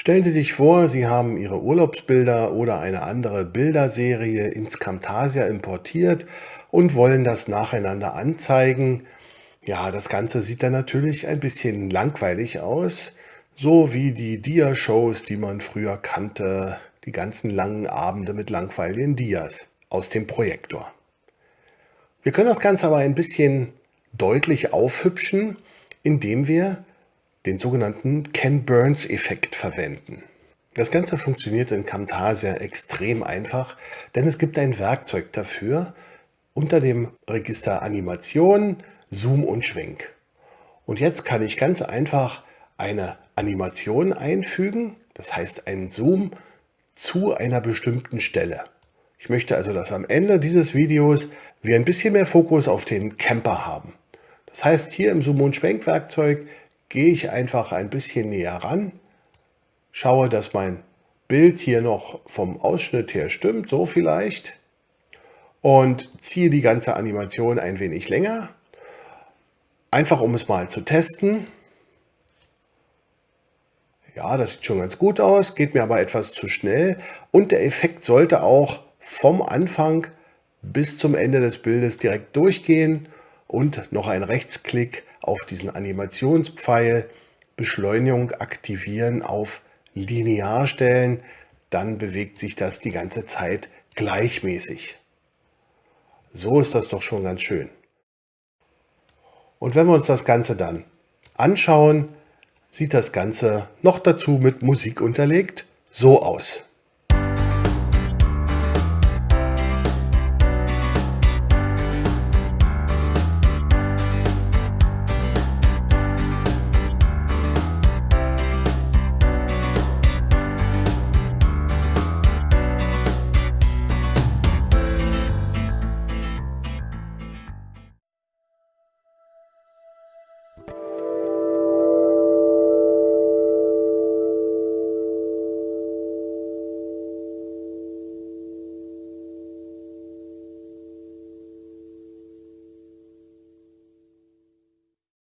Stellen Sie sich vor, Sie haben Ihre Urlaubsbilder oder eine andere Bilderserie ins Camtasia importiert und wollen das nacheinander anzeigen. Ja, das Ganze sieht dann natürlich ein bisschen langweilig aus, so wie die Dia-Shows, die man früher kannte, die ganzen langen Abende mit langweiligen Dias aus dem Projektor. Wir können das Ganze aber ein bisschen deutlich aufhübschen, indem wir den sogenannten Ken Burns-Effekt verwenden. Das Ganze funktioniert in Camtasia extrem einfach, denn es gibt ein Werkzeug dafür unter dem Register Animation, Zoom und Schwenk. Und jetzt kann ich ganz einfach eine Animation einfügen, das heißt einen Zoom zu einer bestimmten Stelle. Ich möchte also, dass am Ende dieses Videos wir ein bisschen mehr Fokus auf den Camper haben. Das heißt, hier im Zoom- und Schwenkwerkzeug gehe ich einfach ein bisschen näher ran, schaue, dass mein Bild hier noch vom Ausschnitt her stimmt, so vielleicht, und ziehe die ganze Animation ein wenig länger, einfach um es mal zu testen. Ja, das sieht schon ganz gut aus, geht mir aber etwas zu schnell und der Effekt sollte auch vom Anfang bis zum Ende des Bildes direkt durchgehen und noch ein Rechtsklick auf diesen Animationspfeil Beschleunigung aktivieren auf linear stellen, dann bewegt sich das die ganze Zeit gleichmäßig. So ist das doch schon ganz schön. Und wenn wir uns das Ganze dann anschauen, sieht das Ganze noch dazu mit Musik unterlegt so aus.